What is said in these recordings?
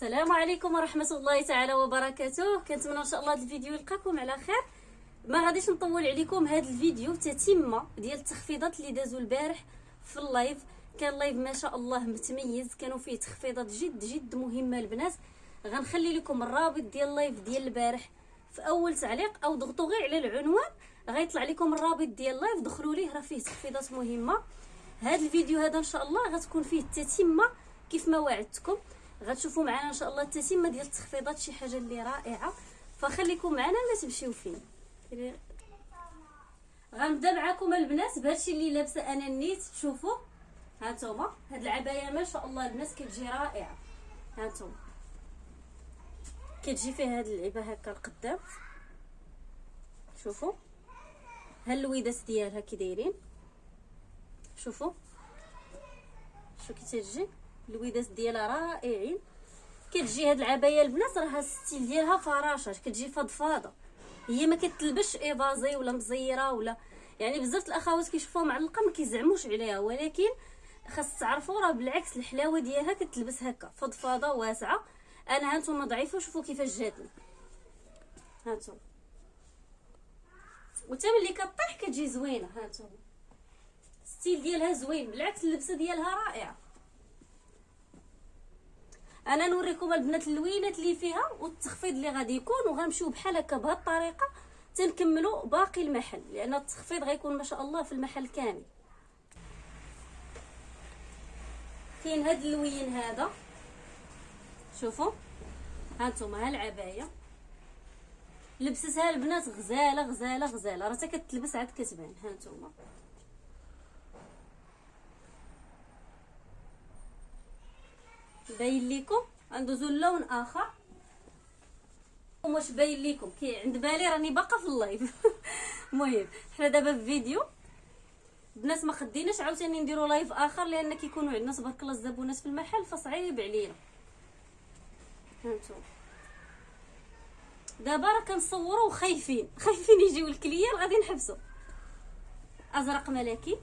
السلام عليكم ورحمة الله تعالى وبركاته. كنتمنى إن شاء الله هذا الفيديو يلقاكم على خير. ما غاديش نطول عليكم هذا الفيديو تتمه ديال التخفيضات اللي دازوا البارح في ال live. كان live ما شاء الله متميز كانوا فيه تخفيضات جد جد مهمة البنات غنخلي لكم الرابط ديال ال live ديال البارح في أول تعليق أو ضغطوا غير على العنوان. غيطلع لكم الرابط ديال ال live دخلوا ليه راه فيه تخفيضات مهمة. هذا الفيديو هذا إن شاء الله غتكون فيه التتمه كيف ما وعدتكم. غتشوفوا معنا إن شاء الله التتمه ديال التخفيضات شي حاجة اللي رائعة. فخليكم معنا ما تمشيو فين. غنبدأ معكم البنات بهادشي اللي لابسة أنا النيت شوفوا هانتوما هاد العباية ما شاء الله البنات كتجي رائعة. هانتوما كتجي فيها هاد اللعبه هكا القدام. شوفوا. ها اللويدات ديالها كي دايرين. شوفوا. شو كي تجي اللويدات ديالها رائعين. كتجي هاد العباية البنات راها ال style ديالها فراشه كتجي فضفاضة. هي ما كتلبش évasé ولا مزيرة ولا يعني بزاف الأخوات كيشوفوها معلقه ما كيزعموش عليها. ولكن خاص تعرفوا راه بالعكس الحلاوة ديالها كتلبس هكا فضفاضة واسعة. أنا هانتوما ضعيفة شوفوا كيفاش جاتني. هانتوما وتا ملي كطيح كتجي زوينة هانتوما style ديالها زوين بالعكس اللبسة ديالها رائعة. أنا نوريكم البنات اللوينات اللي فيها والتخفيض اللي غادي يكون وغنمشيو بحال هكا بهذه الطريقة. تنكملوا باقي المحل لأن التخفيض غيكون ما شاء الله في المحل كامل. كاين هاد اللوين هذا. شوفوا. هانتوما ها العباية. لبستها البنات غزالة غزالة غزالة. راه كتلبس عاد كتبان. هانتوما باين ليكم. ندوزو لون آخر. واش باين ليكم. كيعند بالي راني باقا في ال live. المهم حنا دابا في فيديو. الناس ما خديناش عاوتاني نديرو live آخر لأن كيكونوا عندنا تبارك الله الزبونات في المحل فصعيب علينا. هانتو دابا راه كنصوروا وخايفين. خايفين يجيو الكليان غادي نحبسوا أزرق ملكي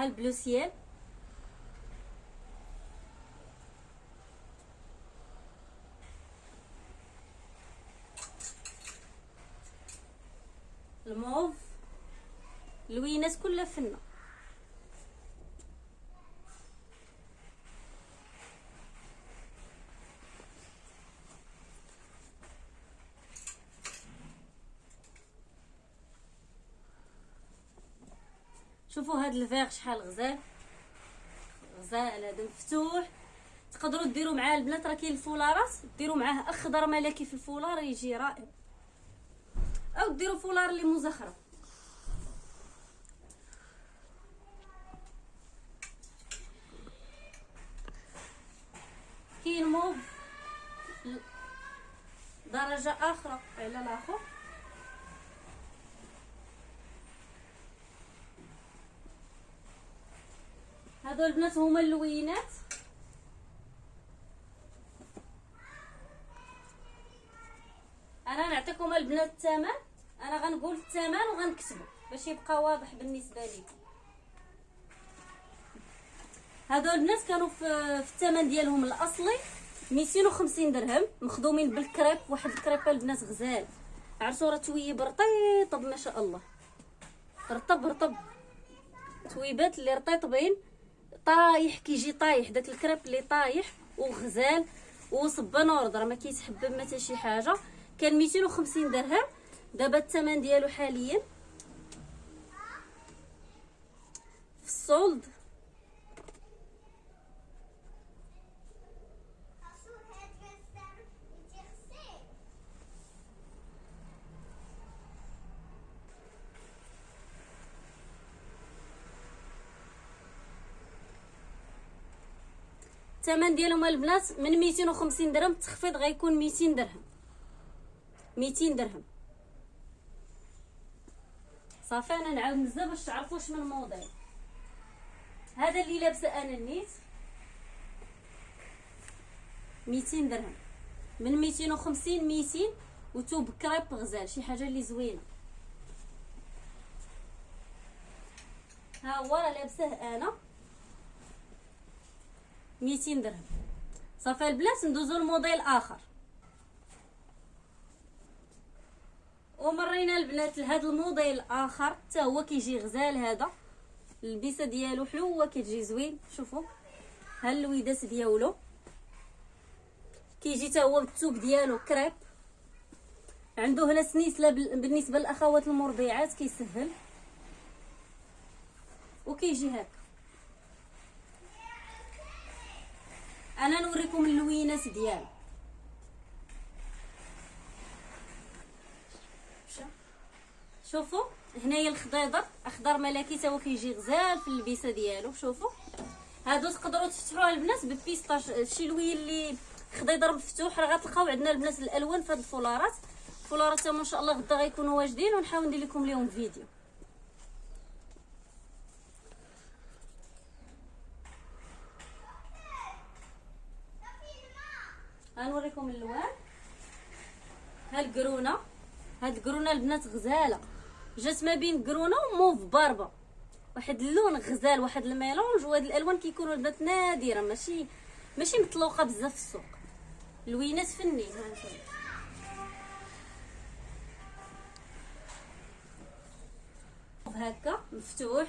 ها البلو سيال الموف الوينات كلها فنه شوفوا هاد الفيغ شحال غزال غزال هذا مفتوح. تقدروا ديروا معاه البنات راه كاين الفولارات. ديروا معاه أخضر ملكي في الفولار يجي رائع. أو ديروا فولار اللي مزخرف. كاين موف درجة أخرى على الآخر. هادو البنات هما اللوينات؟ أنا نعطيكم البنات الثمن أنا غنقول الثمن وغنكتبو باش يبقى واضح بالنسبة لكم هادو البنات كانوا في, في الثمن ديالهم الأصلي 250 درهم مخدومين بالكريب واحد الكريب البنات غزال. عرفتوا راه تويب رطيطب ما شاء الله. رطب رطب. تويبات اللي رطيطبين طايح كيجي طايح داك الكريب اللي طايح وغزال وصبان راه ما كيتحبب ما حتى شي حاجة. كان 250 درهم. دابا الثمن ديالو حاليا في السولد. الثمن ديالهم البنات من 250 درهم التخفيض غيكون 200 درهم. 200 درهم. صافي أنا نعاود نزل باش تعرفوا شنو الموديل هذا اللي لابسه أنا النيت 200 درهم. من 250 200 وتوب كريب غزال شي حاجة اللي زوينة. ها هو راه لابسه أنا. 200 درهم. صافي البنات ندوزو لموديل آخر. ومرينا البنات لهذا الموديل آخر حتى هو كيجي غزال هذا. البيسة ديالو حلوة كتجي زوين. شوفوا ها اللويدات ديالو. كيجي حتى هو بالثوب ديالو كريب. عنده هنا سنيسلة بالنسبة للأخوات المرضعات كيسهل. وكيجي هكا. أنا نوريكم اللوينات ديالو شوفوا هنايا الخضيضر أخضر ملكي تا هو كيجي غزال في اللبسة ديالو. شوفوا. هادو تقدروا تفتحوها البنات ببيستاش. شي لوين اللي خضيضر مفتوح راه غتلقاو عندنا البنات الألوان في هاد الفولارات. الفولارات ان شاء الله غدا غيكونوا واجدين. ونحاول ندير لكم اليوم فيديو. غنوريكم اللوان ها القرونه هاد القرونه البنات غزالة. جات ما بين قرونة و mauve barbe à. واحد اللون غزال واحد ال mélange وهاد الألوان كيكونوا البنات نادرة ماشي ماشي مطلوقة بزاف في السوق. لوينات فنين هانتوما هكا مفتوح.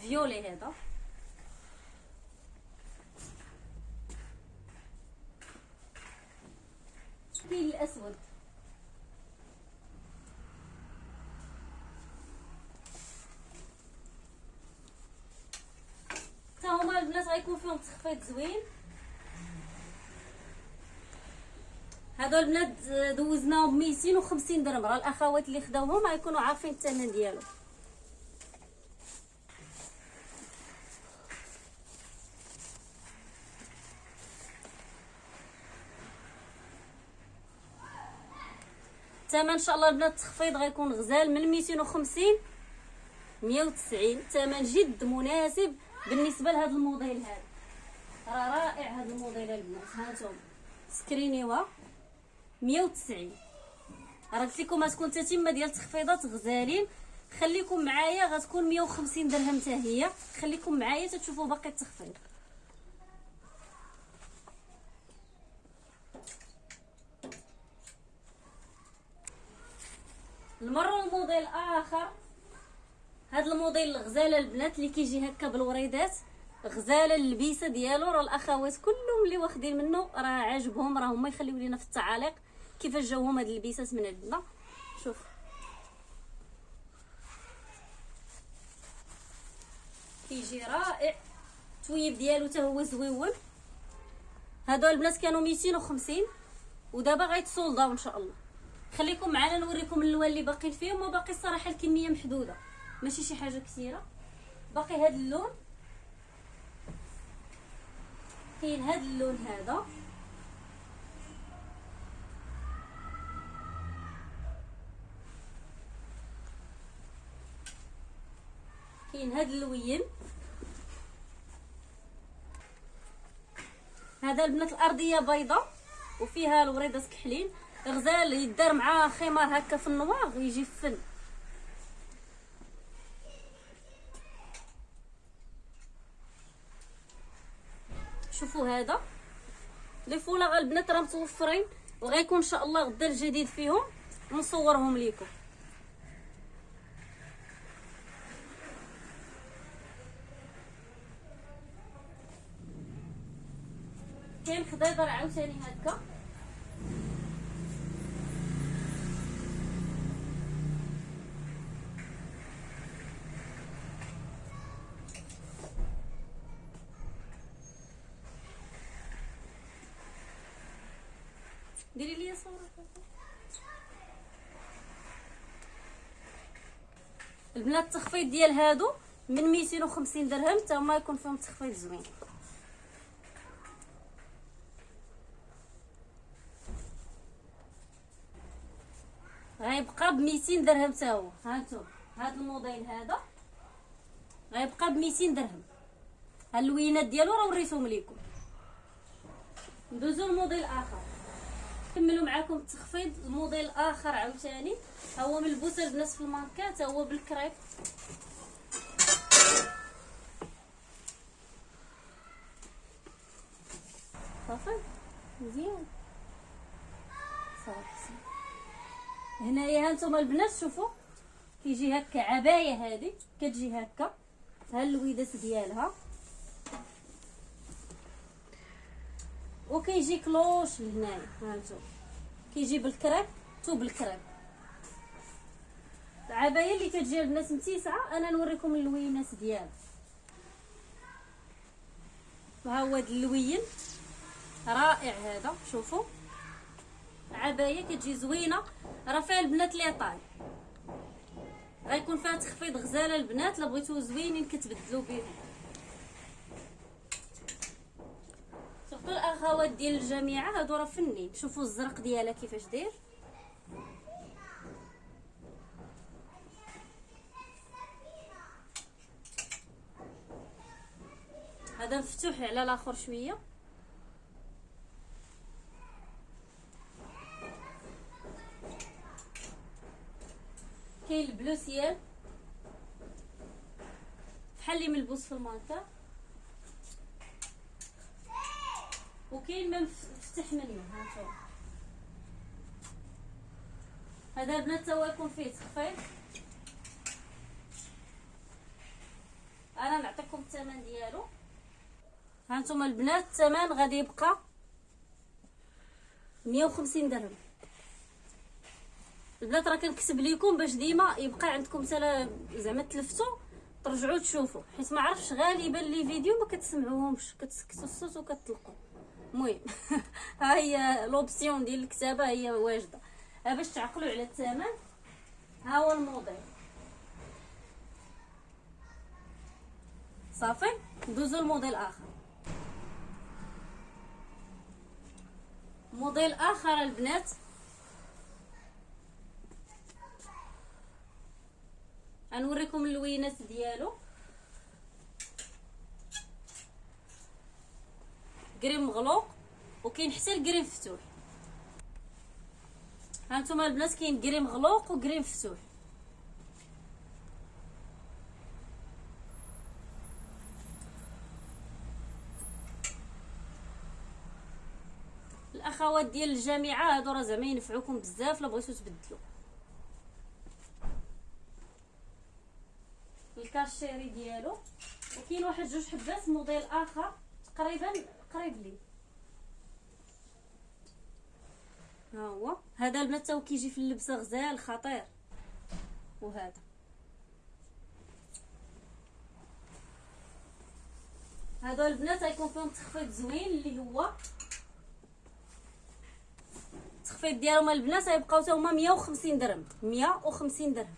violet هذا. كاين الأسود. حتى هما البنات غيكون فيهم تخفيض زوين. هادو البنات دوزناهم ب 250 درهم راه الأخوات اللي خداوهم غيكونوا عارفين الثمن ديالو الثمن. إن شاء الله البنات التخفيض غيكون غزال من 250 190 ثمن جد مناسب بالنسبة لهذا الموديل هذا. راه رائع هذا الموديل البنات. هانتوما سكرينيوها 190 راه قلت لكم غتكون تتمه ديال تخفيضات غزالين. خليكم معايا. غتكون 150 درهم حتى هي. خليكم معايا تشوفوا باقي التخفيض. نمروا لموديل اخر هذا الموديل الغزالة البنات اللي كيجي هكا بالوريدات غزالة اللبيسه ديالو. راه الأخوات كلهم اللي واخدين منه راه عاجبهم راه هما يخليو لينا في التعاليق كيفاش جاوهم هاد اللبيسات من عندنا. شوف. كيجي رائع. التويب ديالو حتى هو زويون. هادو البنات كانوا 250 ودابا غيتصولداو إن شاء الله. خليكم معنا نوريكم اللوان اللي باقيين فيهم وباقي الصراحه الكمية محدودة. ماشي شي حاجة كثيرة؟ باقي هذا اللون. كاين هذا اللون هذا. كاين هذا اللوين. هذا البنات الأرضية بيضه وفيها الوريدات كحلين غزال يدار مع خمار هكا في النوار ويجي فن شوفوا هذا. لي فولا البنات راه متوفرين وغيكون إن شاء الله غدا الجديد فيهم نصورهم لكم كاين خضيضر عاوتاني هكا. البنات التخفيض ديال هادو من 250 درهم حتى هما يكون فيهم تخفيض زوين. غيبقى ب 200 درهم حتى هو. هانتوما هاد الموديل هذا غيبقى ب 200 درهم اللوينات ديالو راه وريتهم لكم ندوزو لموديل آخر. كملوا معاكم التخفيض موديل آخر عاوتاني. ها هو ملبوسه بنفس الماركات تا هو بالكريب. صافي؟ مزيان. صافي هنايا ها نتوما البنات شوفوا. كيجي هكا عباية هذه كتجي هكا. ها اللويدات ديالها. وكيجي cloche لهنايا هانتو كيجي بالكريب تو بالكريب. العبايه اللي كتجي البنات متيسعة أنا نوريكم اللوينات ديالها. ها هو هذا اللوين رائع هذا شوفوا عبايه كتجي زوينة راه فيها البنات لي طاي. غيكون فيها تخفيض غزالة البنات لا بغيتو زوينين كتبدلوا بهم الاخوات ديال الجامعة هادو راه فنين شوفوا الزرق ديالها كيفاش داير. هذا مفتوح على الآخر شوية. كاين البلو سيال بحال اللي ملبوس في المانكا وكاين ما مفتح منه هانتوما هذا البنات هو يكون فيه تخفيض. أنا نعطيكم الثمن ديالو. هانتوما البنات الثمن غادي يبقى 150 درهم. البنات راه كنكتب لكم باش ديما يبقى عندكم سلا زعما تلفتوا ترجعوا تشوفوا حيت ما عرفتش غالبا لي فيديو ما كتسمعوهمش كتسكتوا الصوت وكتطلقوا المهم ها هي لوبسيون ديال الكتابة هي واجدة. ها باش تعقلوا على الثمن ها هو الموديل صافي؟ ندوزو الموديل آخر. موديل آخر البنات. غنوريكم اللوينات ديالو. كريم مغلوق وكاين حتى الكريم مفتوح. هانتوما البنات كاين كريم مغلوق وكريم مفتوح. الأخوات ديال الجامعة هادو راه زعما ينفعوكم بزاف لا بغيتو تبدلوا الكاشيري ديالو وكاين واحد جوج حبات موديل آخر تقريبا قريب لي. ها هو؟ هذا البنات هو كيجي في اللبسة غزال خطير. وهذا. هادو البنات غيكون فيهم تخفيض زوين اللي هو التخفيض ديالهم البنات غيبقاو حتى هما 150 درهم. 150 درهم.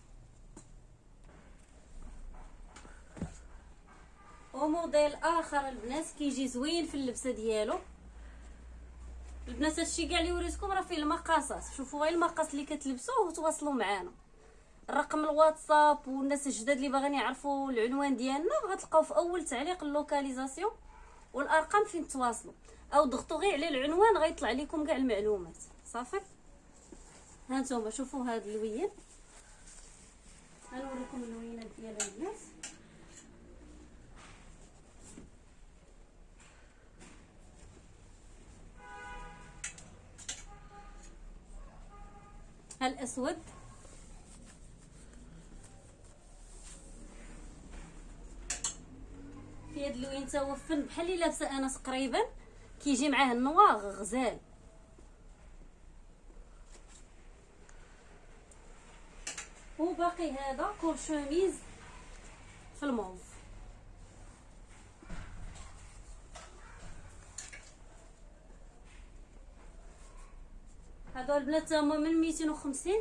وموديل آخر البنات كيجي زوين في اللبسة ديالو. البنات هادشي كاع اللي وريتكم راه فيه المقاسات شوفوا غير المقاس اللي كتلبسوه وتواصلوا معنا الرقم الواتساب والناس الجداد اللي باغيين يعرفوا العنوان ديالنا غتلقاو في أول تعليق ال localisation والأرقام فين تواصلوا. أو ضغطوا غير على العنوان غيطلع لكم كاع المعلومات. صافي؟ ها نتوما شوفوا هاد اللوين غنوريكم اللوينات ديال البنات ها الأسود. في هاد اللوين تا فن بحال اللي لابسة أنا تقريبا كيجي معاه النواغ غزال. وباقي هذا كور شوميز في الموف هادو البنات هما من 250